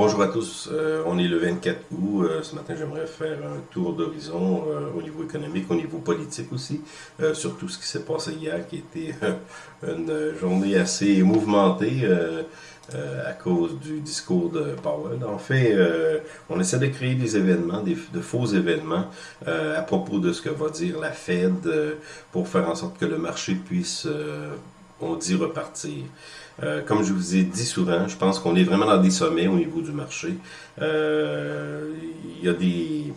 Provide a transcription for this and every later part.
Bonjour à tous, euh, on est le 24 août. Euh, ce matin, j'aimerais faire un tour d'horizon euh, au niveau économique, au niveau politique aussi, sur tout ce qui s'est passé hier, qui était une journée assez mouvementée à cause du discours de Powell. En fait, on essaie de créer des événements, des, de faux événements à propos de ce que va dire la Fed pour faire en sorte que le marché puisse on dit repartir. Euh, comme je vous ai dit souvent, je pense qu'on est vraiment dans des sommets au niveau du marché. Euh, il y a des,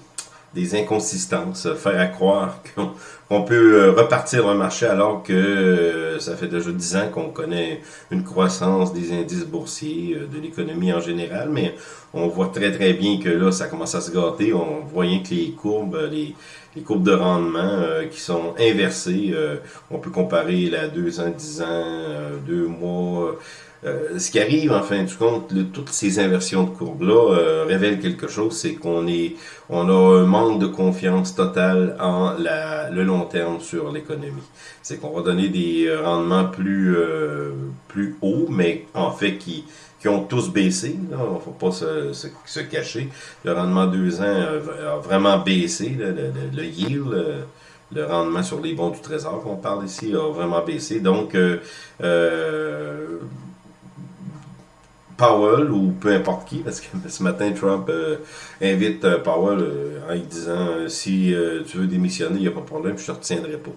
des inconsistances, faire à croire qu'on peut euh, repartir un marché alors que ça fait déjà dix ans qu'on connaît une croissance des indices boursiers, de l'économie en général, mais on voit très très bien que là, ça commence à se gâter. On voit que les courbes, les, courbes de rendement euh, qui sont inversées. Euh, on peut comparer la 2 ans, 10 ans, euh, 2 mois. Euh, ce qui arrive, en fin de compte, toutes ces inversions de courbes-là révèlent quelque chose, c'est qu'on est, on a un manque de confiance totale en la, le long terme sur l'économie. C'est qu'on va donner des rendements plus, plus hauts, mais en fait qui, qui ont tous baissé. Il ne faut pas se, se, cacher. Le rendement deux ans a, vraiment baissé. le, le, le, yield, le, rendement sur les bons du trésor qu'on parle ici, a vraiment baissé. Donc, euh, euh, Powell ou peu importe qui, parce que ce matin, Trump euh, invite Powell en lui disant si tu veux démissionner, il n'y a pas de problème, je ne te retiendrai pas.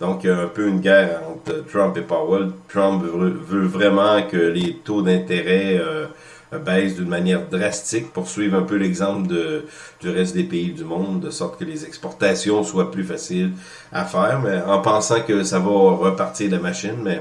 Donc, il y a un peu une guerre entre Trump et Powell. Trump veut, vraiment que les taux d'intérêt euh, baissent d'une manière drastique pour suivre un peu l'exemple du reste des pays du monde, de sorte que les exportations soient plus faciles à faire, mais en pensant que ça va repartir la machine, mais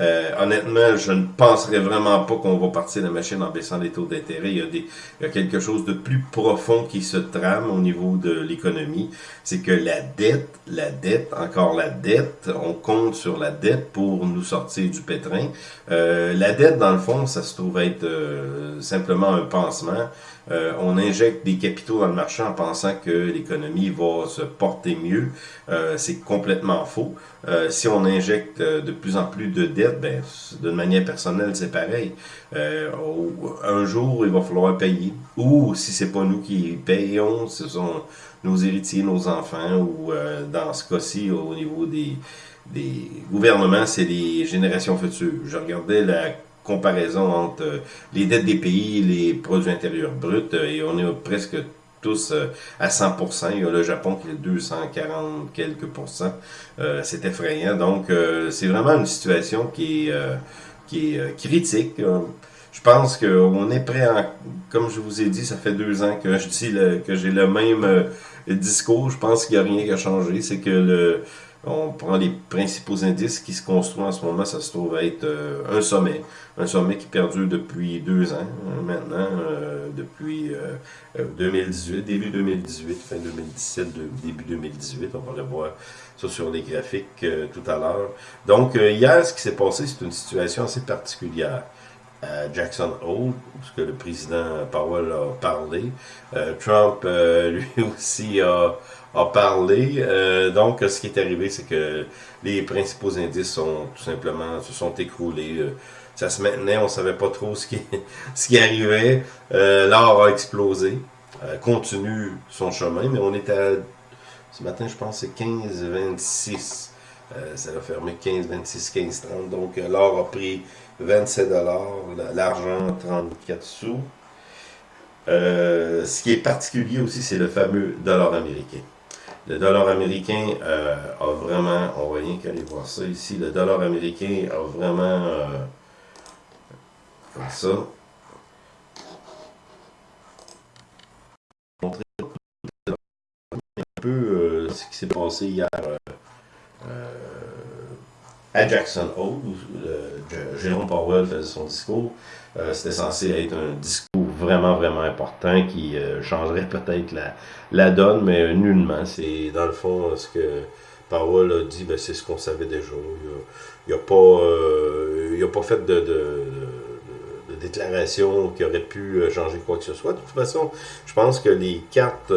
euh, honnêtement, je ne penserais vraiment pas qu'on va partir la machine en baissant les taux d'intérêt. Il, y a il y a quelque chose de plus profond qui se trame au niveau de l'économie. C'est que la dette, la dette, encore la dette, on compte sur la dette pour nous sortir du pétrin. Euh, la dette, dans le fond, ça se trouve être euh, simplement un pansement. Euh, on injecte des capitaux dans le marché en pensant que l'économie va se porter mieux. Euh, c'est complètement faux. Euh, si on injecte de plus en plus de dettes, ben, d'une manière personnelle, c'est pareil. un jour, il va falloir payer. Ou si c'est pas nous qui payons, ce sont nos héritiers, nos enfants, ou dans ce cas-ci, au niveau des, des gouvernements, c'est les générations futures. Je regardais la comparaison entre euh, les dettes des pays les produits intérieurs bruts, euh, et on est presque tous euh, à 100%. Il y a le Japon qui est 240 quelques pourcents. c'est effrayant. Donc, c'est vraiment une situation qui est, qui est critique. Je pense qu'on est prêt, en, comme je vous ai dit, ça fait deux ans que je dis que j'ai le même discours. Je pense qu'il n'y a rien qui a changé. C'est que le, on prend les principaux indices qui se construisent en ce moment, ça se trouve être euh, un sommet. Un sommet qui perdure depuis deux ans hein, maintenant, euh, depuis 2018, euh, début 2018, fin 2017, début 2018. On va le voir ça sur les graphiques tout à l'heure. Donc hier, ce qui s'est passé, c'est une situation assez particulière. Jackson Hole, parce que le président Powell a parlé. Trump, lui aussi, a a parlé. Euh, donc, ce qui est arrivé, c'est que les principaux indices sont tout simplement se sont écroulés. Euh, ça se maintenait, on savait pas trop ce qui, ce qui arrivait. Euh, L'or a explosé, euh, continue son chemin, mais on est à, ce matin, je pense, c'est 15-26. ça a fermé 15, 26, 15, 30. Donc, l'or a pris 27 dollars, l'argent 34 sous. ce qui est particulier aussi, c'est le fameux dollar américain. Le dollar américain euh, a vraiment, on va rien qu'aller voir ça ici, le dollar américain a vraiment, euh, ça, montrer un peu euh, ce qui s'est passé hier à Jackson Hole, où Jérôme Powell faisait son discours. C'était censé être un discours vraiment, vraiment important qui euh, changerait peut-être la, la donne, mais nullement. C'est dans le fond ce que Powell a dit, ben, c'est ce qu'on savait déjà. Il n'a pas, euh, il a pas fait de, de, de, déclaration qui aurait pu euh, changer quoi que ce soit. De toute façon, je pense que les cartes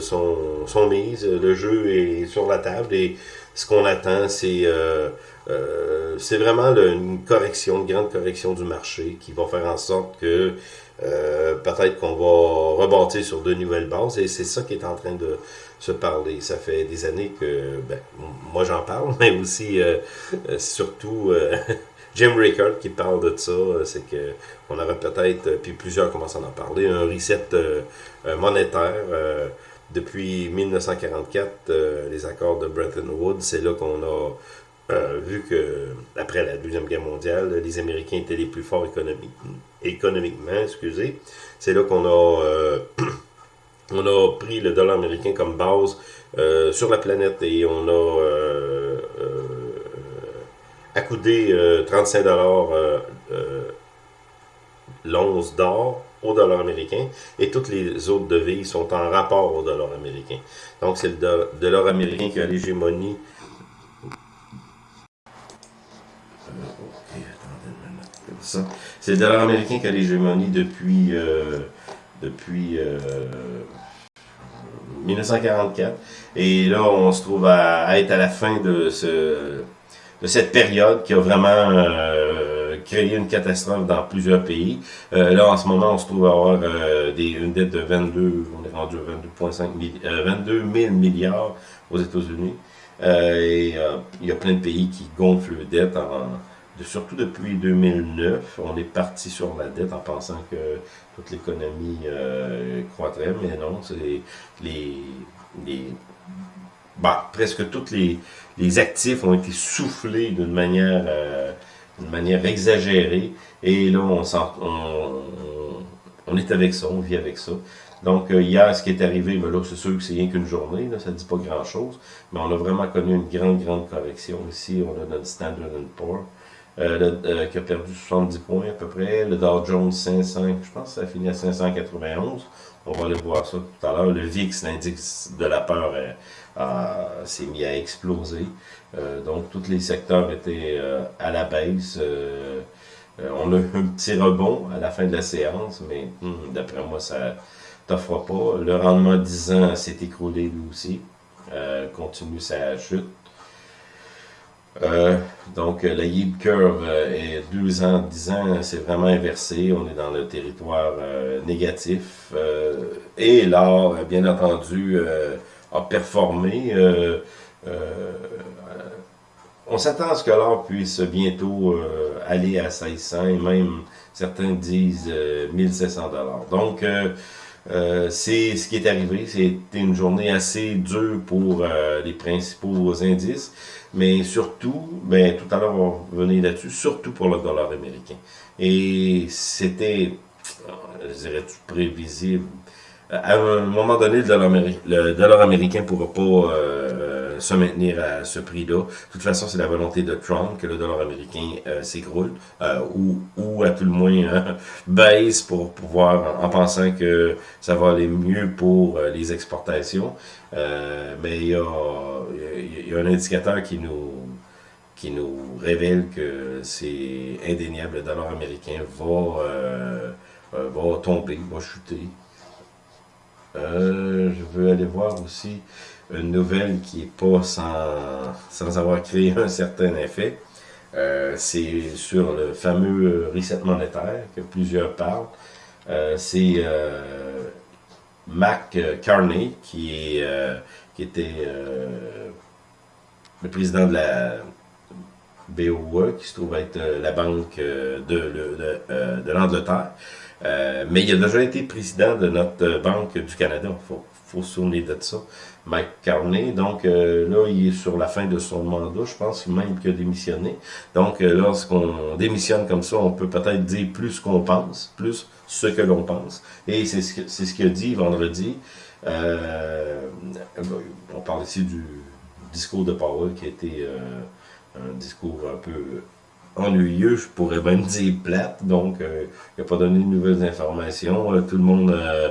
sont, sont mises, le jeu est sur la table et ce qu'on attend, c'est c'est vraiment une correction, une grande correction du marché qui va faire en sorte que peut-être qu'on va rebâtir sur de nouvelles bases et c'est ça qui est en train de se parler. Ça fait des années que ben, moi j'en parle, mais aussi surtout Jim Rickard qui parle de ça, euh, c'est que on aurait peut-être, euh, puis plusieurs commencent à en parler, un reset euh, monétaire. Depuis 1944, les accords de Bretton Woods, c'est là qu'on a vu que, après la Deuxième Guerre mondiale, les Américains étaient les plus forts économiquement, excusez. C'est là qu'on a, on a pris le dollar américain comme base sur la planète et on a accoudé 35 dollars euh, euh, l'once d'or au dollar américain et toutes les autres devises sont en rapport au dollar américain. Donc c'est le dollar américain qui a l'hégémonie. C'est le dollar américain qui a l'hégémonie depuis, euh, depuis 1944. Et là, on se trouve à être à la fin de ce de cette période qui a vraiment euh, créé une catastrophe dans plusieurs pays. Euh, là, en ce moment, on se trouve à avoir euh, des, une dette de 22, on est rendu à 22,5 22 000 milliards aux États-Unis. et il y a plein de pays qui gonflent les dettes, surtout depuis 2009. On est parti sur la dette en pensant que toute l'économie croîtrait, mais non, c'est les, les bah, presque tous les, les, actifs ont été soufflés d'une manière, euh, manière exagérée. Et là, on, on, on, est avec ça, on vit avec ça. Donc, euh, hier, ce qui est arrivé, mais là, c'est sûr que c'est rien qu'une journée, là, ça ne dit pas grand-chose, mais on a vraiment connu une grande, grande correction. Ici, on a notre Standard Poor's, euh, euh, qui a perdu 70 points à peu près, le Dow Jones 500, je pense que ça a fini à 591. On va aller voir ça tout à l'heure. Le VIX, l'indice de la peur, s'est mis à exploser. Euh, donc, tous les secteurs étaient euh, à la baisse. Euh, on a eu un petit rebond à la fin de la séance, mais hmm, d'après moi, ça t'offre pas. Le rendement 10 ans s'est écroulé lui aussi. continue sa chute. donc, la yield curve est 2 ans, 10 ans, c'est vraiment inversé. On est dans le territoire négatif. et l'or, bien entendu, a performé. Euh, euh, on s'attend à ce que l'or puisse bientôt euh, aller à 1600 et même certains disent 1700 dollars. Donc, c'est ce qui est arrivé. C'était une journée assez dure pour les principaux indices, mais surtout, ben, tout à l'heure on va revenir là-dessus, surtout pour le dollar américain. Et c'était, je dirais, prévisible à un moment donné, le dollar, américain ne pourra pas euh, se maintenir à ce prix-là. De toute façon, c'est la volonté de Trump que le dollar américain euh, s'écroule, euh, ou, ou à tout le moins hein, baisse pour pouvoir, en, pensant que ça va aller mieux pour les exportations. mais il y, a, un indicateur qui nous qui nous révèle que c'est indéniable, le dollar américain va, va tomber, va chuter. Euh, je veux aller voir aussi une nouvelle qui n'est pas sans, sans avoir créé un certain effet. Euh, c'est sur le fameux reset monétaire que plusieurs parlent. Euh, c'est Mac Carney qui, était le président de la BOE, qui se trouve être la banque de, de l'Angleterre. Euh, mais il a déjà été président de notre Banque du Canada. Faut, faut se souvenir de ça. Mike Carney. Donc euh, là, il est sur la fin de son mandat. Je pense même qu'il a démissionné. Donc euh, lorsqu'on démissionne comme ça, on peut peut-être dire plus qu'on pense, plus ce que l'on pense. Et c'est ce qu'il ce a dit vendredi. on parle ici du discours de Powell qui a été un discours un peu ennuyeux, je pourrais même dire plate, donc euh, il n'a pas donné de nouvelles informations. Euh, tout le monde euh,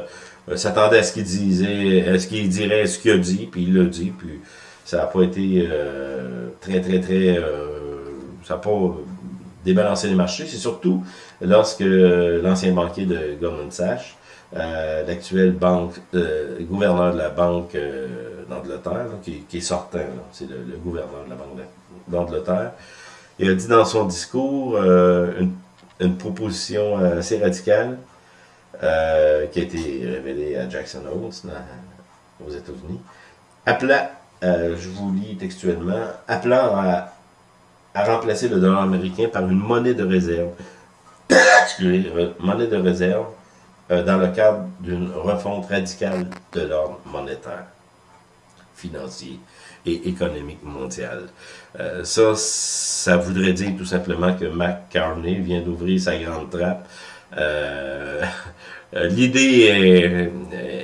s'attendait à ce qu'il disait, à ce qu'il dirait ce qu'il a dit, puis il l'a dit, puis ça n'a pas été très, très, très... ça n'a pas débalancer les marchés. C'est surtout lorsque l'ancien banquier de Goldman Sachs, l'actuel banque, gouverneur de la Banque d'Angleterre, qui, qui, est sortant, c'est le, gouverneur de la Banque d'Angleterre, il a dit dans son discours une, une, proposition assez radicale qui a été révélée à Jackson Hole aux États-Unis, appelant, euh, je vous lis textuellement, appelant à, remplacer le dollar américain par une monnaie de réserve, monnaie de réserve, euh, dans le cadre d'une refonte radicale de l'ordre monétaire, financier et économique mondial. Euh, ça, ça voudrait dire tout simplement que Mac Carney vient d'ouvrir sa grande trappe. L'idée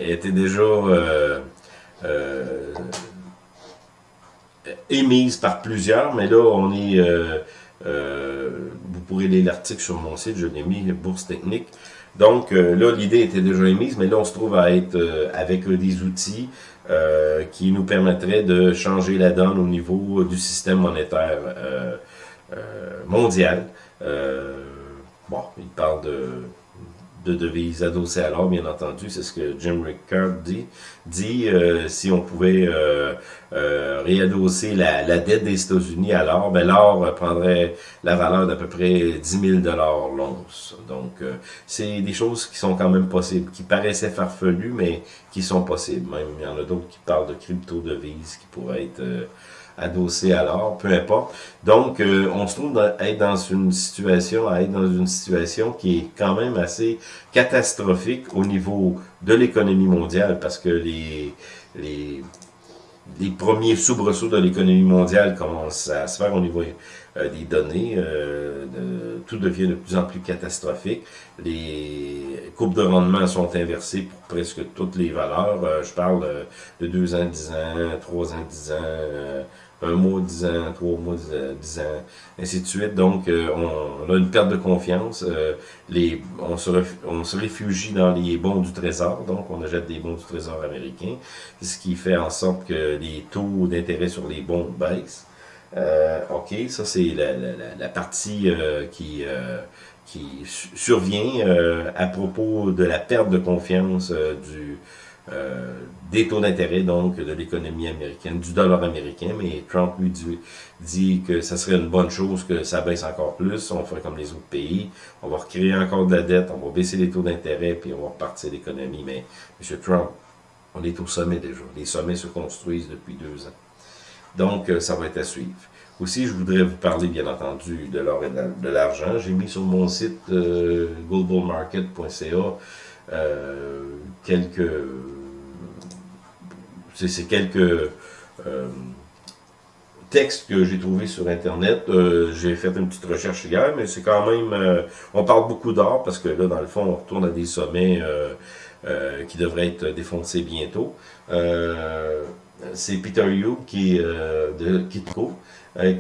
était déjà euh, émise par plusieurs, mais là, on est... Euh, euh, vous pourrez lire l'article sur mon site, je l'ai mis, Bourse Technique. Donc là, l'idée était déjà émise, mais là, on se trouve à être avec des outils qui nous permettraient de changer la donne au niveau du système monétaire mondial. bon, il parle de de devises adossées à l'or, bien entendu, c'est ce que Jim Rickard dit. Dit, euh, si on pouvait euh, euh, réadosser la, la, dette des États-Unis à l'or, ben l'or prendrait la valeur d'à peu près 10 000 l'once. Donc, c'est des choses qui sont quand même possibles, qui paraissaient farfelues, mais qui sont possibles. Même, il y en a d'autres qui parlent de crypto-devises qui pourraient être adossé à l'or, peu importe. Donc, euh, on se trouve à être dans une situation, être dans une situation qui est quand même assez catastrophique au niveau de l'économie mondiale, parce que les, les, les premiers soubresauts de l'économie mondiale commencent à se faire au niveau euh, des données. Euh, tout devient de plus en plus catastrophique. Les courbes de rendement sont inversées pour presque toutes les valeurs. je parle de 2 ans, 10 ans, 3 ans, 10 ans, un mois, dix ans, trois mois, dix ans, ainsi de suite. Donc, euh, on, a une perte de confiance. Euh, les, on, se on se réfugie dans les bons du trésor, donc on achète des bons du trésor américain, ce qui fait en sorte que les taux d'intérêt sur les bons baissent. Euh, OK, ça c'est la, la, la, partie qui, qui survient à propos de la perte de confiance du euh, des taux d'intérêt, donc, de l'économie américaine, du dollar américain, mais Trump lui dit, que ça serait une bonne chose que ça baisse encore plus, on ferait comme les autres pays, on va recréer encore de la dette, on va baisser les taux d'intérêt, puis on va repartir l'économie, mais M. Trump, on est au sommet déjà, les sommets se construisent depuis deux ans. Donc, euh, ça va être à suivre. Aussi, je voudrais vous parler, bien entendu, de l'or et de l'argent. J'ai mis sur mon site euh, globalmarket.ca quelques c'est quelques euh, textes que j'ai trouvés sur Internet. Euh, j'ai fait une petite recherche hier, mais c'est quand même... Euh, on parle beaucoup d'or parce que là, dans le fond, on retourne à des sommets qui devraient être défoncés bientôt. c'est Peter Yu qui de Kitco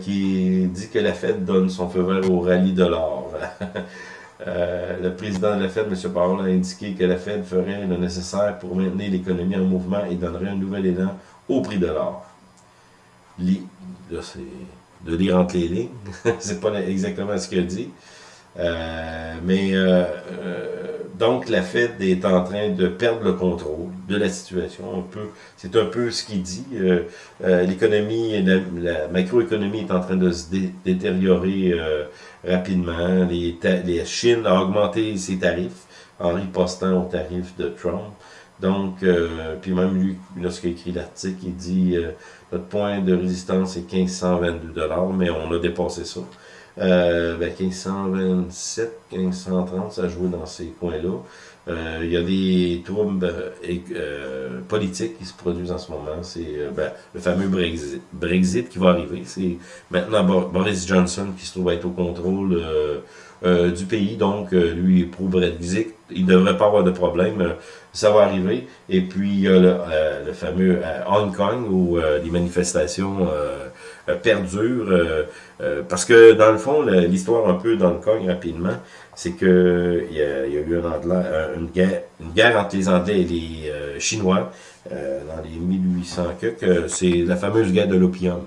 qui dit que la Fed donne son feu vert au rallye de l'or. Euh, le président de la Fed, M. Powell, a indiqué que la Fed ferait le nécessaire pour maintenir l'économie en mouvement et donnerait un nouvel élan au prix de l'or. Là, c'est de lire entre les lignes. c'est pas exactement ce qu'il dit. Euh, mais euh, donc la Fed est en train de perdre le contrôle de la situation. C'est un peu ce qu'il dit. L'économie, la, macroéconomie est en train de se détériorer rapidement. Les, Chine a augmenté ses tarifs en ripostant aux tarifs de Trump. Donc, euh, puis même lui, lorsqu'il écrit l'article, il dit euh, notre point de résistance est 1522 dollars, mais on a dépassé ça. Euh, ben 1527, 1530, ça joue dans ces coins-là. Euh, il y a des troubles euh, euh, politiques qui se produisent en ce moment. C'est ben, le fameux Brexit, Brexit, qui va arriver. C'est maintenant Boris Johnson qui se trouve être au contrôle du pays. Donc, lui est pro-Brexit. Il ne devrait pas avoir de problème. ça va arriver. Et puis, il y a le, fameux Hong Kong où les manifestations perdurent. parce que, dans le fond, l'histoire un peu d'Hong Kong, rapidement, c'est que il y, a, eu une, guerre, une guerre entre les Anglais et les euh, Chinois euh, dans les 1800 que c'est la fameuse guerre de l'opium,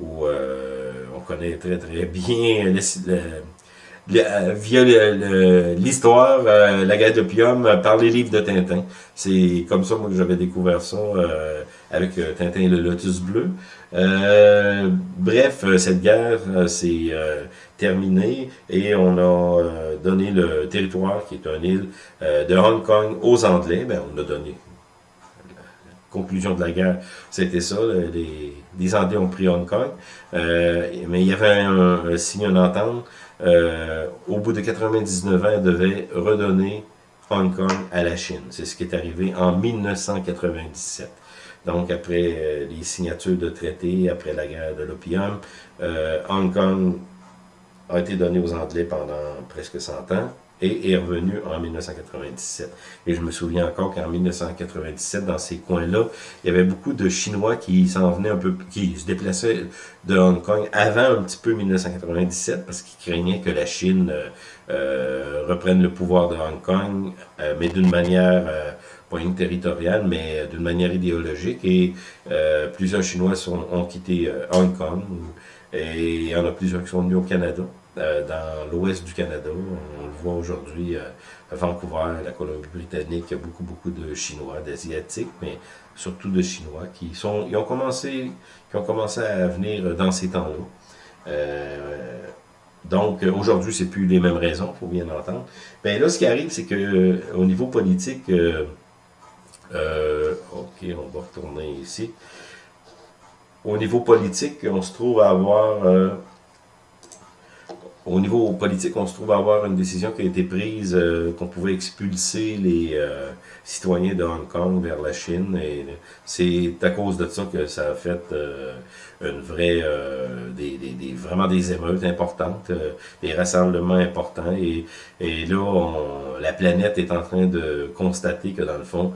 où euh, on connaît très très bien via l'histoire, la guerre d'opium, par les livres de Tintin. C'est comme ça moi que j'avais découvert ça avec Tintin et le Lotus Bleu. Bref, cette guerre s'est terminée et on a donné le territoire, qui est une île, de Hong Kong aux Anglais. Ben, on a donné conclusion de la guerre, c'était ça, les, Anglais ont pris Hong Kong, euh, mais il y avait un, signe, une entente, euh, au bout de 99 ans, ils devaient redonner Hong Kong à la Chine. C'est ce qui est arrivé en 1997. Donc, après euh, les signatures de traités, après la guerre de l'opium, Hong Kong a été donné aux Anglais pendant presque 100 ans et est revenu en 1997. Et je me souviens encore qu'en 1997, dans ces coins-là, il y avait beaucoup de Chinois qui s'en venaient un peu, qui se déplaçaient de Hong Kong avant un petit peu 1997 parce qu'ils craignaient que la Chine euh, euh, reprenne le pouvoir de Hong Kong, euh, mais d'une manière pas une territoriale, mais d'une manière idéologique. Et plusieurs Chinois sont, ont quitté Hong Kong. Et il y en a plusieurs qui sont venus au Canada. Euh, dans l'ouest du Canada. On le voit aujourd'hui euh, à Vancouver, la Colombie-Britannique, il y a beaucoup, beaucoup de Chinois, d'Asiatiques, mais surtout de Chinois qui sont, ils ont commencé, qui ont commencé à venir dans ces temps-là. Euh, donc, aujourd'hui, c'est plus les mêmes raisons, faut bien entendre. Mais là, ce qui arrive, c'est que au niveau politique, ok, on va retourner ici. Au niveau politique, on se trouve à avoir au niveau politique, on se trouve à avoir une décision qui a été prise euh, qu'on pouvait expulser les euh, citoyens de Hong Kong vers la Chine. Et c'est à cause de ça que ça a fait euh, une vraie, des, des, vraiment des émeutes importantes, des rassemblements importants. Et, et là, on, la planète est en train de constater que dans le fond,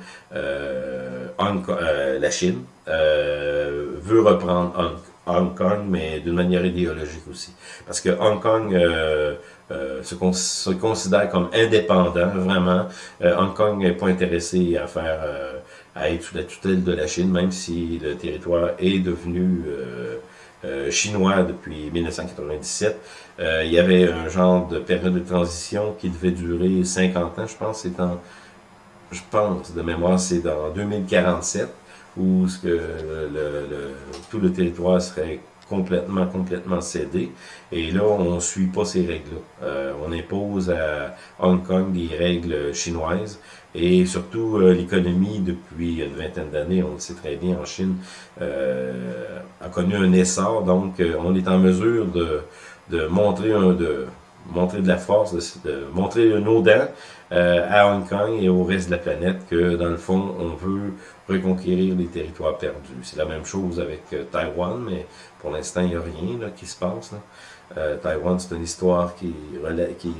Hong Kong, la Chine veut reprendre Hong Kong Hong Kong, mais d'une manière idéologique aussi. Parce que Hong Kong euh, euh, se, considère comme indépendant, vraiment. Euh, Hong Kong n'est pas intéressé à faire à être sous la tutelle de la Chine, même si le territoire est devenu chinois depuis 1997. il y avait un genre de période de transition qui devait durer 50 ans, je pense. C'est je pense, de mémoire, c'est dans 2047 où ce que le, tout le territoire serait complètement, complètement cédé. Et là, on ne suit pas ces règles-là. Euh, on impose à Hong Kong des règles chinoises. Et surtout, euh, l'économie, depuis une vingtaine d'années, on le sait très bien, en Chine, euh, a connu un essor. Donc, on est en mesure de, de montrer un, de, montrer de la force, de, montrer nos dents euh, à Hong Kong et au reste de la planète que, dans le fond, on veut reconquérir les territoires perdus. C'est la même chose avec euh, Taïwan, mais pour l'instant, il n'y a rien là, qui se passe. Là. Euh, Taïwan, c'est une histoire qui, qui,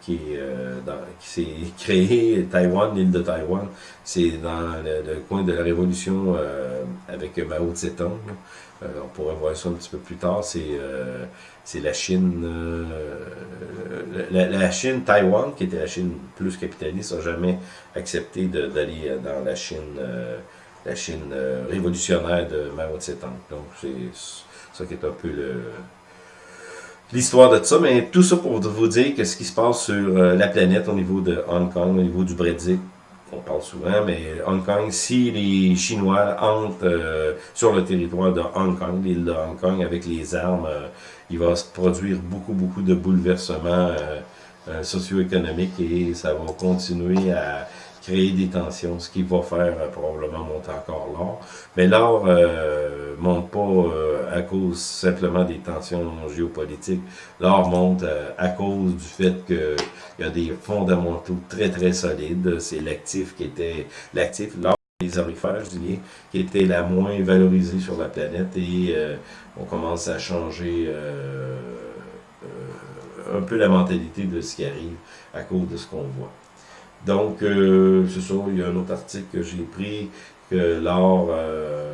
qui, euh, qui s'est créée, Taïwan, l'île de Taïwan, c'est dans le, coin de la révolution euh, avec Mao Tse-tung. Euh, on pourrait voir ça un petit peu plus tard. C'est euh, la Chine, euh, la, la, Chine, Taïwan, qui était la Chine plus capitaliste, n'a jamais accepté d'aller dans la Chine, la Chine révolutionnaire de Mao Tse-tung. Donc c'est ça qui est un peu le l'histoire de ça, mais tout ça pour vous dire que ce qui se passe sur la planète au niveau de Hong Kong, au niveau du Brexit, on parle souvent, mais Hong Kong, si les Chinois entrent euh, sur le territoire de Hong Kong, l'île de Hong Kong, avec les armes, euh, il va se produire beaucoup, beaucoup de bouleversements euh, socio-économiques et ça va continuer à créer des tensions, ce qui va faire euh, probablement monter encore l'or. Mais l'or euh, monte pas euh, à cause simplement des tensions géopolitiques. L'or monte euh, à cause du fait qu'il y a des fondamentaux très très solides. C'est l'actif qui était l'actif, l'or des orifères, je qui était la moins valorisée sur la planète et on commence à changer un peu la mentalité de ce qui arrive à cause de ce qu'on voit. Donc, euh, c'est ça, il y a un autre article que j'ai pris, que l'or euh,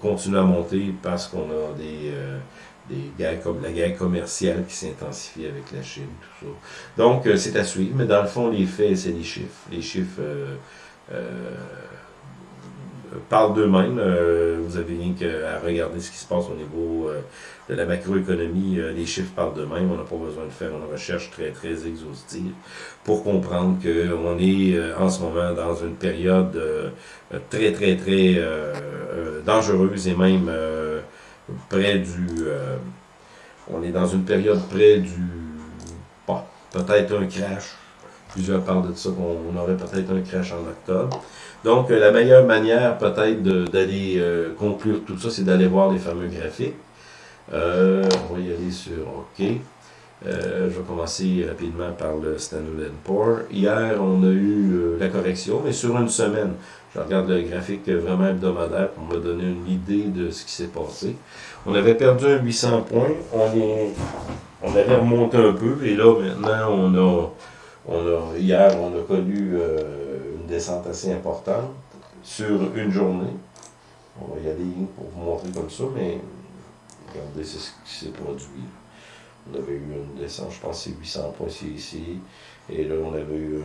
continue à monter parce qu'on a des, euh, des guerres comme la guerre commerciale qui s'intensifie avec la Chine, tout ça. Donc, euh, c'est à suivre, mais dans le fond, les faits, c'est les chiffres. Les chiffres parlent d'eux-mêmes. vous avez rien qu'à regarder ce qui se passe au niveau de la macroéconomie. les chiffres parlent d'eux-mêmes. On n'a pas besoin de faire une recherche très, très exhaustive pour comprendre qu'on est en ce moment dans une période très, très, très dangereuse et même près du... on est dans une période près du... Bon, peut-être un crash Plusieurs parlent de ça, qu'on aurait peut-être un crash en octobre. Donc, euh, la meilleure manière peut-être d'aller euh, conclure tout ça, c'est d'aller voir les fameux graphiques. Euh, on va y aller sur OK. je vais commencer rapidement par le Standard Poor's. Hier, on a eu la correction, mais sur une semaine. Je regarde le graphique vraiment hebdomadaire pour me donner une idée de ce qui s'est passé. On avait perdu un 800 points. On, est, on avait remonté un peu, et là, maintenant, on a on hier, on a connu une descente assez importante sur une journée. On va y aller pour vous montrer comme ça, mais regardez, ce qui s'est produit. On avait eu une descente, je pense c'est 800 points ici, et là on avait eu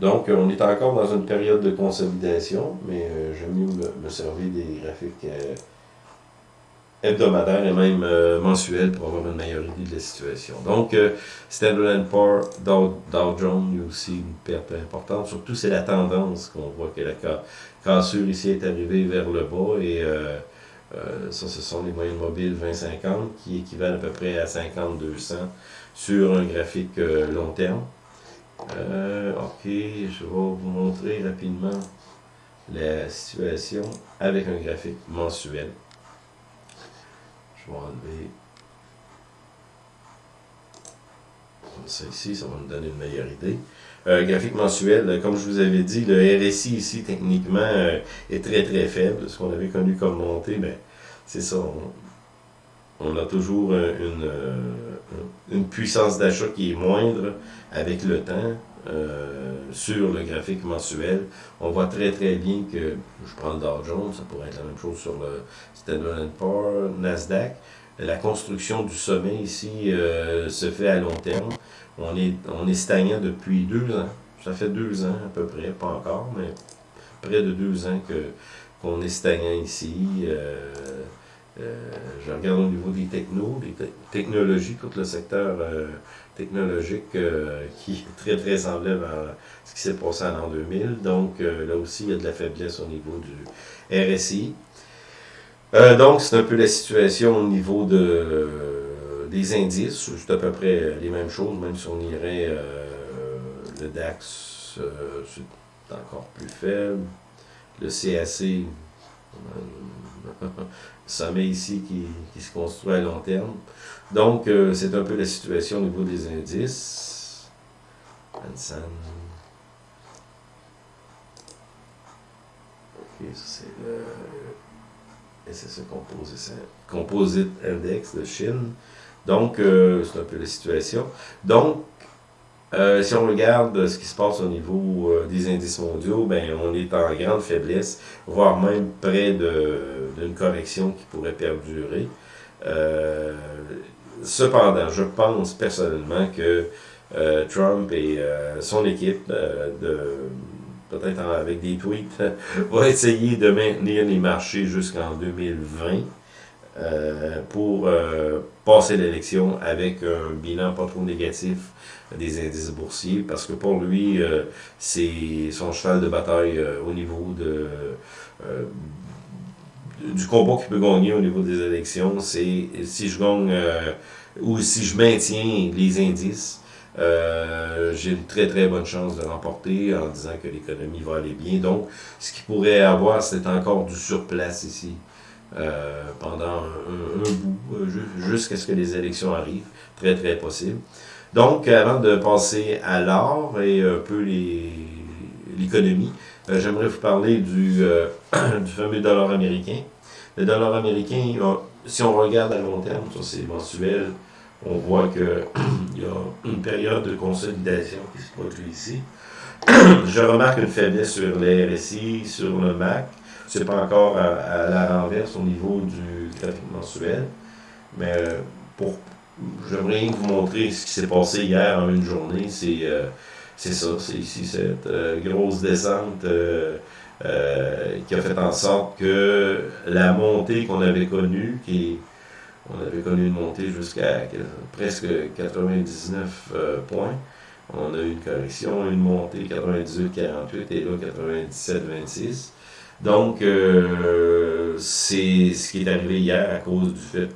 Donc on est encore dans une période de consolidation, mais euh, j'aime mieux me, servir des graphiques euh, hebdomadaire et même euh, mensuel pour avoir une meilleure idée de la situation. Donc, euh, Standard Poor's, Dow, Dow Jones, il y a aussi une perte importante. Surtout, c'est la tendance qu'on voit que la cassure ici est arrivée vers le bas et euh, ça, ce sont les moyennes mobiles 20-50 qui équivalent à peu près à 50-200 sur un graphique long terme. ok, je vais vous montrer rapidement la situation avec un graphique mensuel. Je vais enlever ça ici, ça va nous donner une meilleure idée. Euh, graphique mensuel, euh, comme je vous avais dit, le RSI ici, techniquement, euh, est très très faible. Ce qu'on avait connu comme montée, ben, c'est ça. On, a toujours une puissance d'achat qui est moindre avec le temps. Sur le graphique mensuel, on voit très très bien que, je prends le Dow Jones, ça pourrait être la même chose sur le Standard Poor's, Nasdaq, la construction du sommet ici euh, se fait à long terme. On est, on est stagnant depuis deux ans. Ça fait deux ans à peu près, pas encore, mais près de deux ans que qu'on est stagnant ici. Euh, euh, je regarde au niveau des technos, des technologies, tout le secteur technologique qui est très très semblable à ce qui s'est passé en l'an 2000. Donc là aussi, il y a de la faiblesse au niveau du RSI. Euh, donc, c'est un peu la situation au niveau de, des indices. C'est à peu près les mêmes choses, même si on irait euh, le DAX, euh, c'est encore plus faible. Le CAC, sommet ici qui, qui, se construit à long terme. Donc, c'est un peu la situation au niveau des indices. Hansen. Ok, ça c'est le c'est ce Composite Index de Chine. Donc, euh, c'est un peu la situation. Donc, euh, si on regarde ce qui se passe au niveau euh, des indices mondiaux, ben, on est en grande faiblesse, voire même près d'une correction qui pourrait perdurer. cependant, je pense personnellement que Trump et son équipe peut-être avec des tweets, va essayer de maintenir les marchés jusqu'en 2020 euh, pour euh, passer l'élection avec un bilan pas trop négatif des indices boursiers, parce que pour lui, euh, c'est son cheval de bataille au niveau de du combat qu'il peut gagner au niveau des élections, c'est si je gagne ou si je maintiens les indices, euh, j'ai une très très bonne chance de remporter en disant que l'économie va aller bien. Donc, ce qu'il pourrait avoir, c'est encore du surplace ici euh, pendant un, bout, euh, jusqu'à ce que les élections arrivent. Très très possible. Donc, avant de passer à l'or et un peu l'économie, j'aimerais vous parler du, du fameux dollar américain. Le dollar américain, si on regarde à long terme, ça c'est mensuel, on voit qu'il y a une période de consolidation qui se produit ici. Je remarque une faiblesse sur les RSI, sur le MAC. Ce n'est pas encore à, la renverse au niveau du graphique mensuel. Mais euh, pour j'aimerais vous montrer ce qui s'est passé hier en une journée. C'est euh, ça, c'est ici cette euh, grosse descente qui a fait en sorte que la montée qu'on avait connue, qui on avait connu une montée jusqu'à presque 99 points, on a eu une correction, une montée 98-48 et là 97-26. Donc, euh, c'est ce qui est arrivé hier à cause du fait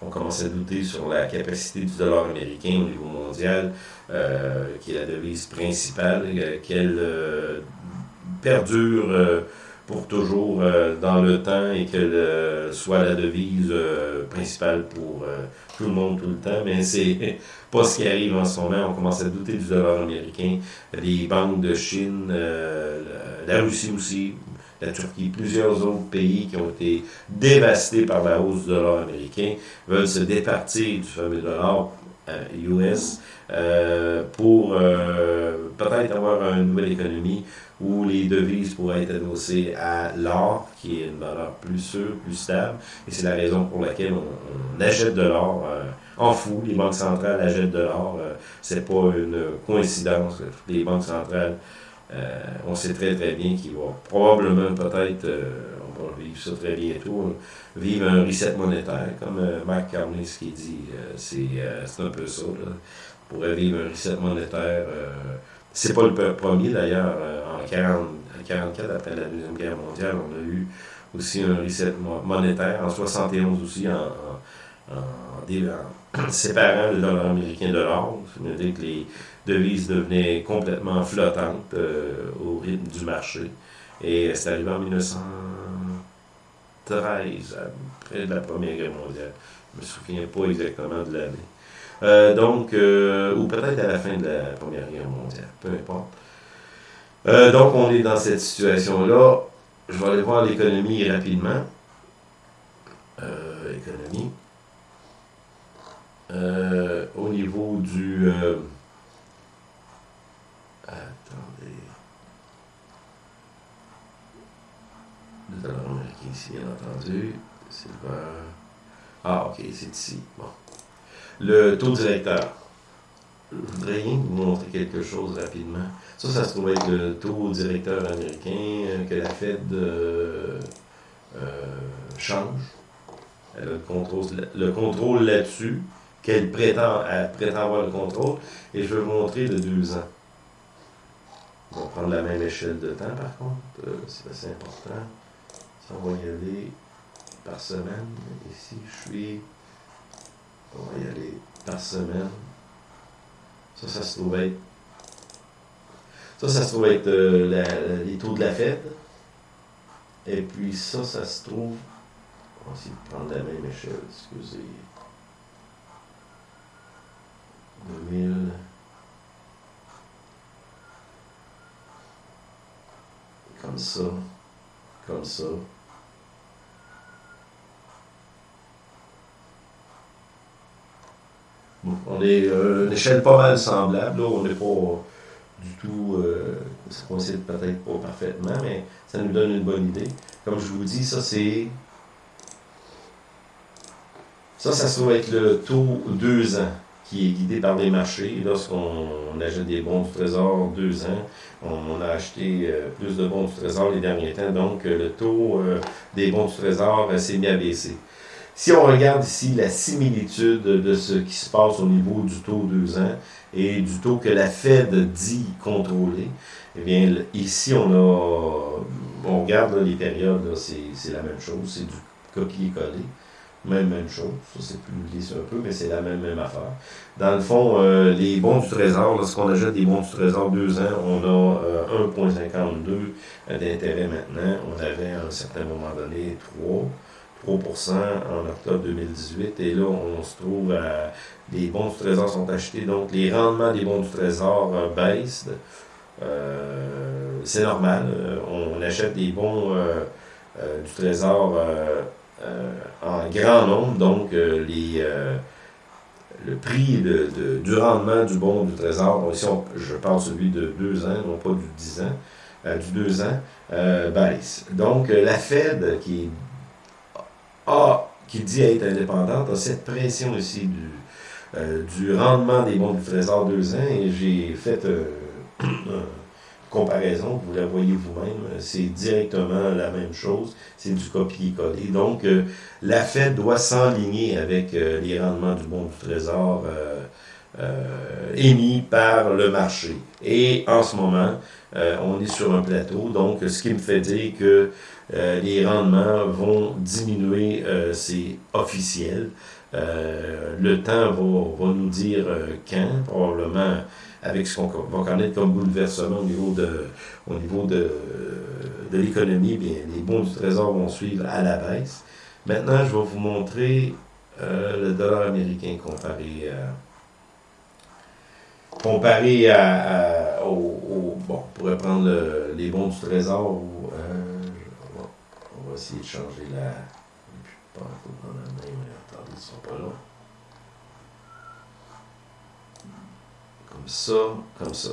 qu'on commence à douter sur la capacité du dollar américain au niveau mondial, euh, qui est la devise principale, euh, qu'elle perdure pour toujours dans le temps et qu'elle soit la devise principale pour tout le monde tout le temps, mais c'est pas ce qui arrive en ce moment. On commence à douter du dollar américain. Les banques de Chine, la Russie aussi, la Turquie, plusieurs autres pays qui ont été dévastés par la hausse du dollar américain veulent se départir du fameux dollar US euh, euh, pour euh, peut-être avoir une nouvelle économie où les devises pourraient être adossées à l'or, qui est une valeur plus sûre, plus stable. Et c'est la raison pour laquelle on, achète de l'or en fou. Les banques centrales achètent de l'or. c'est pas une coïncidence. Les banques centrales euh, on sait très très bien qu'il va probablement peut-être, euh, on va vivre ça très bientôt, vivre un reset monétaire, comme euh, Mark Carney ce qu'il dit, c'est un peu ça. Là. On pourrait vivre un reset monétaire. c'est pas le premier d'ailleurs, en 1944, après la Deuxième Guerre mondiale, on a eu aussi un reset monétaire, en 71 aussi, en, en séparant le dollar américain de l'or. Ça veut dire que les devise devenait complètement flottante euh, au rythme du marché. Et c'est arrivé en 1913, après la Première Guerre mondiale. Je me souviens pas exactement de l'année. Euh, donc, euh, ou peut-être à la fin de la Première Guerre mondiale, peu importe. donc, on est dans cette situation-là. Je vais aller voir l'économie rapidement. économie. au niveau du... Attendez. Le dollar américain ici, bien entendu. Silver. Ah, ok, c'est ici. Bon. Le taux directeur. Je voudrais rien vous montrer quelque chose rapidement. Ça, ça se trouve être le taux directeur américain que la Fed euh, euh, change. Elle a le contrôle, le contrôle là-dessus, qu'elle prétend, prétend avoir le contrôle. Et je vais vous montrer de deux ans. On va prendre la même échelle de temps par contre, euh, c'est assez important. On va y aller par semaine. Ici, je suis. On va y aller par semaine. Ça, ça se trouve être. Ça, ça se trouve être euh, les taux de la Fed. Et puis ça, ça se trouve. On va essayer de prendre la même échelle, excusez. 2000. Comme ça. Comme ça. On est euh, une échelle pas mal semblable. Là, on n'est pas du tout. Euh, ça coïncide peut-être pas parfaitement, mais ça nous donne une bonne idée. Comme je vous dis, ça c'est. Ça, ça se être le taux 2 ans qui est guidé par les marchés. Lorsqu'on achète des bons du Trésor deux ans, on, a acheté euh, plus de bons du Trésor les derniers temps, donc euh, le taux euh, des bons du Trésor s'est mis à baisser. Si on regarde ici la similitude de ce qui se passe au niveau du taux deux ans et du taux que la Fed dit contrôler, eh bien, ici, on a, on regarde les périodes, c'est la même chose, c'est du copier-coller. Même, même chose. Ça, c'est plus glissé un peu, mais c'est la même, même affaire. Dans le fond, euh, les bons du trésor, lorsqu'on achète des bons du trésor deux ans, on a 1,52 euh, d'intérêt maintenant. On avait à un certain moment donné 3. 3% en octobre 2018. Et là, on se trouve à. Les bons du trésor sont achetés, donc les rendements des bons du trésor euh, baissent. c'est normal. on achète des bons du trésor euh, en grand nombre, donc euh, les, euh, le prix du rendement du bon du trésor, ici je parle celui de 2 ans, non pas du 10 ans, du 2 ans, baisse. Donc la Fed qui, a, qui dit être indépendante a cette pression ici du, du rendement des bons du trésor 2 ans et j'ai fait comparaison, vous la voyez vous-même, c'est directement la même chose, c'est du copier-coller. Donc, la Fed doit s'enligner avec les rendements du bon du trésor émis par le marché. Et en ce moment, on est sur un plateau, donc ce qui me fait dire que les rendements vont diminuer, c'est officiel. Euh, le temps va, nous dire euh, quand, probablement avec ce qu'on va connaître comme bouleversement au niveau de, l'économie, bien, les bons du trésor vont suivre à la baisse. Maintenant, je vais vous montrer euh, le dollar américain comparé à, comparé à, au, bon, on pourrait prendre les bons du trésor ou, on, va, on, va, essayer de changer la, dans la main, attendez, ils sont pas là. Comme ça, comme ça.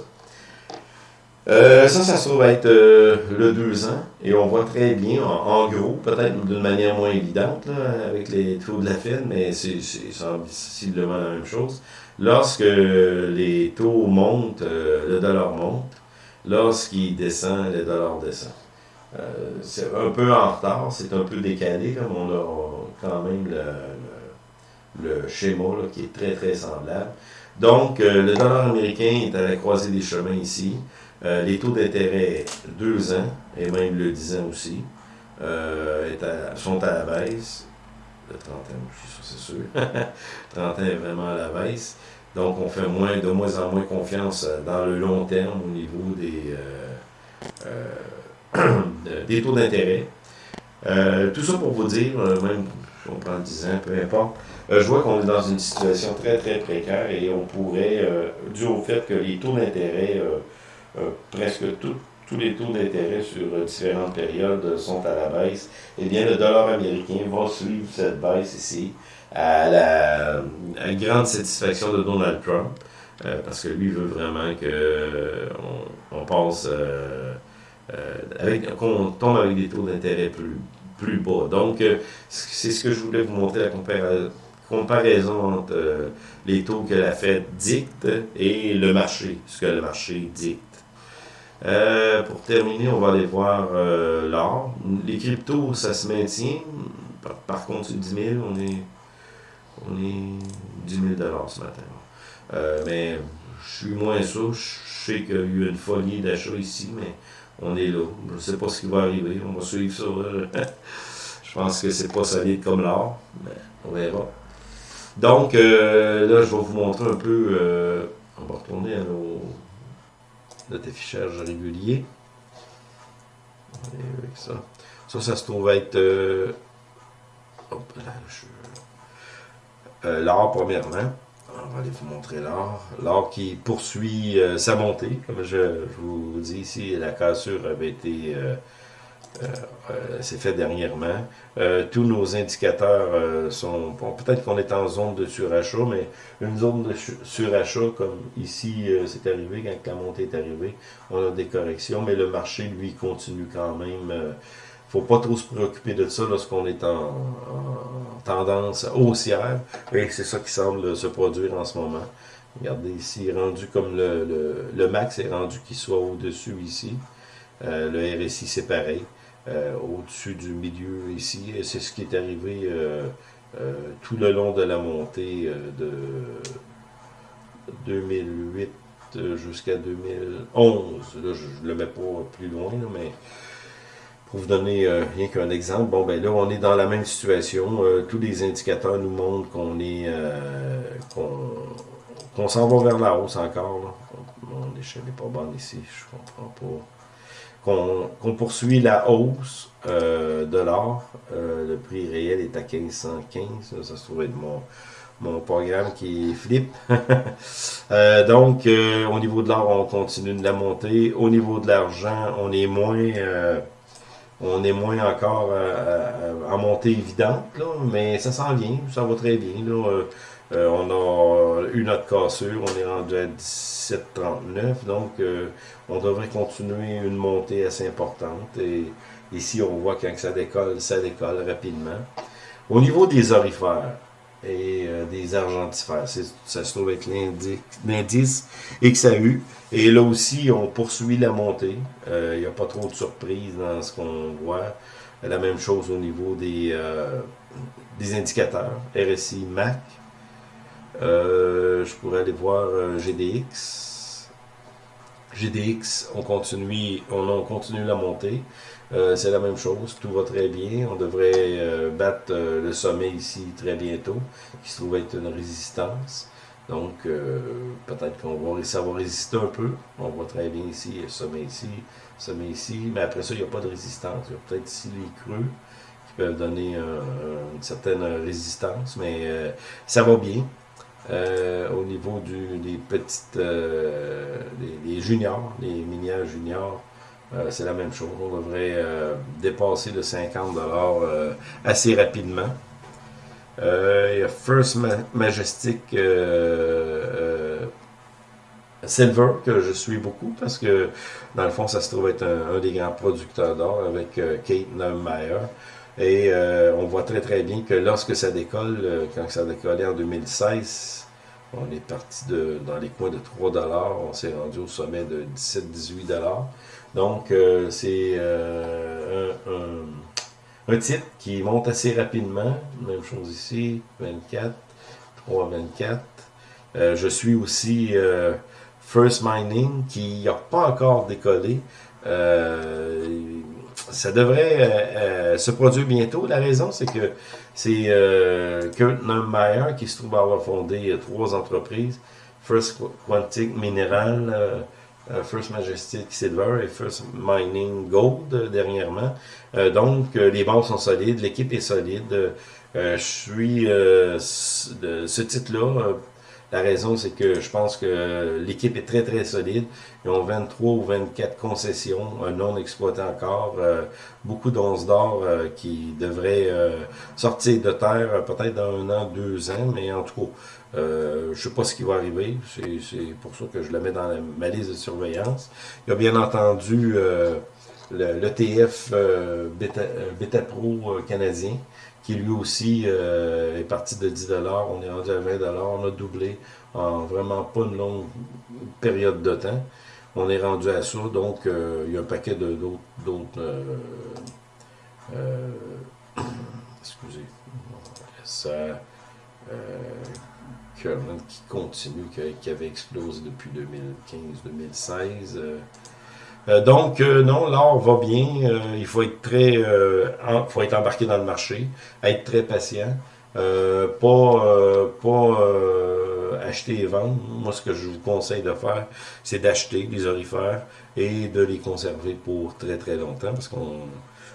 Euh, ça, ça se trouve être euh, le 2 ans, et on voit très bien, en, gros, peut-être d'une manière moins évidente, avec les taux de la Fed, mais c'est sensiblement la même chose. Lorsque les taux montent, euh, le dollar monte. Lorsqu'il descend, le dollar descend. Euh, c'est un peu en retard, c'est un peu décalé, comme on a quand même le, schéma qui est très très semblable. Donc, euh, le dollar américain est à la croisée des chemins ici. Les taux d'intérêt 2 ans, et même le 10 ans aussi, sont à la baisse. Le 30 ans c'est sûr. 30 ans est vraiment à la baisse. Donc, on fait moins, de moins en moins confiance dans le long terme au niveau des des taux d'intérêt. Euh, tout ça pour vous dire, euh, même on prend 10 ans, peu importe, euh, je vois qu'on est dans une situation très très précaire et on pourrait, dû au fait que les taux d'intérêt, presque tous les taux d'intérêt sur différentes périodes sont à la baisse, eh bien le dollar américain va suivre cette baisse ici à la, grande satisfaction de Donald Trump, parce que lui veut vraiment qu'on on passe euh, avec, qu'on tombe avec des taux d'intérêt plus, plus bas. Donc, euh, c'est ce que je voulais vous montrer, la comparaison entre euh, les taux que la Fed dicte et le marché, ce que le marché dicte. Pour terminer, on va aller voir l'or. Les cryptos, ça se maintient. Par, contre, c'est 10 000, on est, on est 10 000 ce matin. mais je suis moins sûr. Je sais qu'il y a eu une folie d'achat ici, mais on est là. Je ne sais pas ce qui va arriver. On va suivre ça. je pense que c'est pas solide comme l'art, mais on verra. Donc, euh, là, je vais vous montrer un peu. Euh, on va retourner à nos, notre affichage régulier. Avec ça. Ça, ça se trouve être. Euh, l'art, premièrement on va aller vous montrer l'or. L'or qui poursuit euh, sa montée. Comme je, vous dis ici, la cassure avait été... Euh, euh, s'est fait dernièrement. tous nos indicateurs sont... Peut-être qu'on est en zone de surachat, mais une zone de surachat, comme ici, c'est arrivé, quand la montée est arrivée, on a des corrections, mais le marché, lui, continue quand même faut pas trop se préoccuper de ça lorsqu'on est en, tendance haussière. Et c'est ça qui semble se produire en ce moment. Regardez ici, rendu comme le, le, max est rendu qu'il soit au-dessus ici. Euh, le RSI, c'est pareil. Euh, au-dessus du milieu ici. C'est ce qui est arrivé euh, tout le long de la montée de 2008 jusqu'à 2011. Là, je ne le mets pas plus loin, mais pour vous donner euh, rien qu'un exemple, bon ben là on est dans la même situation. Euh, tous les indicateurs nous montrent qu'on est euh, qu'on s'en va vers la hausse encore. Mon échelle n'est pas bonne ici, je comprends pas. Qu'on poursuit la hausse de l'or. le prix réel est à 1515. Ça, se trouve être mon, programme qui flippe. donc, au niveau de l'or, on continue de la monter. Au niveau de l'argent, on est moins on est moins encore en montée évidente, là, mais ça s'en vient, ça va très bien. Euh, euh, on a eu notre cassure, on est rendu à 17,39, donc euh, on devrait continuer une montée assez importante. Et ici, on voit quand ça décolle, ça décolle rapidement. Au niveau des orifères, et des argentifères. Ça se trouve avec l'indice XAU. Et là aussi, on poursuit la montée. Il n'y a pas trop de surprises dans ce qu'on voit. La même chose au niveau des, des indicateurs. RSI, MAC. Je pourrais aller voir GDX. GDX, on continue, on, continue la montée. Euh, c'est la même chose, tout va très bien. On devrait euh, battre euh, le sommet ici très bientôt, qui se trouve être une résistance. Donc, peut-être qu'on va, ça va résister un peu. On voit très bien ici, le sommet ici, sommet ici. Mais après ça, il n'y a pas de résistance. Il y a peut-être ici les creux qui peuvent donner une certaine résistance, mais ça va bien. Euh, au niveau du, des petites, euh, les, juniors, les minières juniors, euh, c'est la même chose. On devrait dépasser le 50$ assez rapidement. Il y a First Majestic Silver que je suis beaucoup parce que dans le fond ça se trouve être un, des grands producteurs d'or avec Kate Neumeyer. Et on voit très très bien que lorsque ça décolle, quand ça a décollé en 2016, on est parti de, dans les coins de 3 on s'est rendu au sommet de 17-18 Donc, euh, c'est euh, un, titre qui monte assez rapidement. Même chose ici, 24, 3, 24. je suis aussi euh, First Mining qui n'a pas encore décollé. Ça devrait se produire bientôt. La raison, c'est que c'est euh, Kurt Neumeyer qui se trouve avoir fondé euh, trois entreprises. First Quantic Mineral, euh, euh, First Majestic Silver et First Mining Gold dernièrement. donc, les bases sont solides, l'équipe est solide. je suis de ce titre-là la raison, c'est que je pense que l'équipe est très, très solide. Ils ont 23 ou 24 concessions non exploitées encore. Euh, beaucoup d'onces d'or euh, qui devraient euh, sortir de terre peut-être dans un an, deux ans, mais en tout cas, je ne sais pas ce qui va arriver. C'est pour ça que je le mets dans ma liste de surveillance. Il y a bien entendu l'ETF Beta, Beta, Pro canadien qui lui aussi euh, est parti de 10 on est rendu à 20 on a doublé en vraiment pas une longue période de temps. On est rendu à ça, donc euh, il y a un paquet d'autres... Euh, excusez, ça... qui continue, qui, avait explosé depuis 2015-2016. Euh, donc, euh, non, l'or va bien. Euh, il faut être très, faut être embarqué dans le marché, être très patient, pas, pas acheter et vendre. Moi, ce que je vous conseille de faire, c'est d'acheter des orifères et de les conserver pour très très longtemps, parce qu'on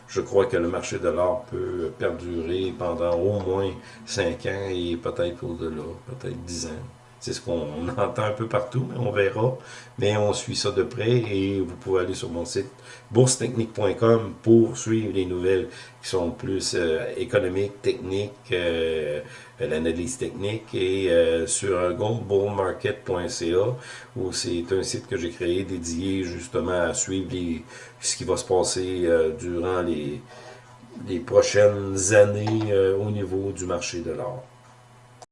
je crois que le marché de l'or peut perdurer pendant au moins 5 ans et peut-être au-delà, peut-être 10 ans. C'est ce qu'on entend un peu partout, mais on verra. Mais on suit ça de près et vous pouvez aller sur mon site boursetechnique.com pour suivre les nouvelles qui sont plus euh, économiques, techniques, euh, l'analyse technique et euh, sur goldbullmarket.ca où c'est un site que j'ai créé dédié justement à suivre ce qui va se passer durant les, les prochaines années au niveau du marché de l'or.